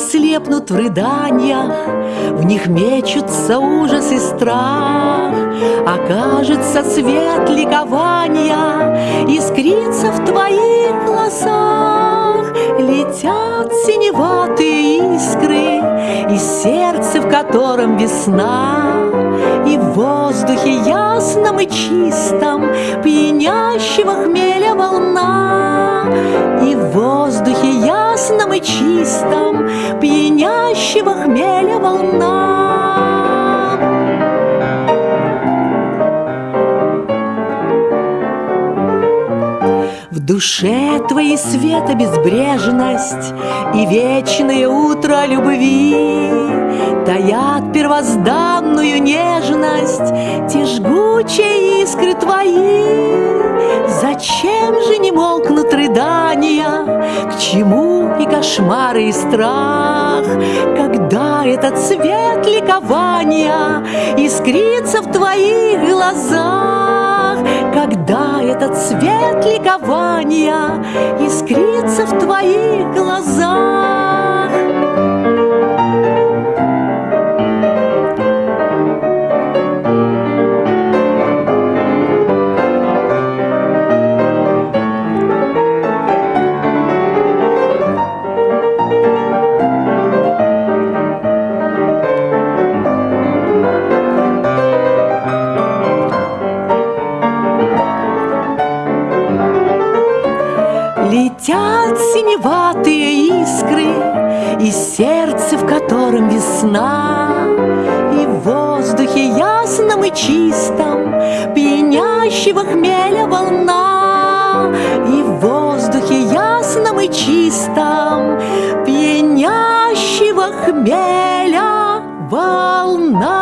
слепнут в рыданиях, В них мечутся ужас и страх. Окажется свет ликования Искрится в твоих глазах. Летят синеватые искры Из сердца, в котором весна, И в воздухе ясном и чистом Пьянящего хмеля волна, чистом Пьянящего хмеля волна. В душе твоей света безбрежность И вечное утро любви Таят первозданную нежность Те жгучие искры твои Зачем же не молкнут рыдания? К чему кошмары, и страх? Когда этот свет ликования Искрится в твоих глазах? Когда этот свет ликования Искрится в Летят синеватые искры Из сердца, в котором весна. И в воздухе ясном и чистом Пьянящего хмеля волна. И в воздухе ясном и чистом Пьянящего хмеля волна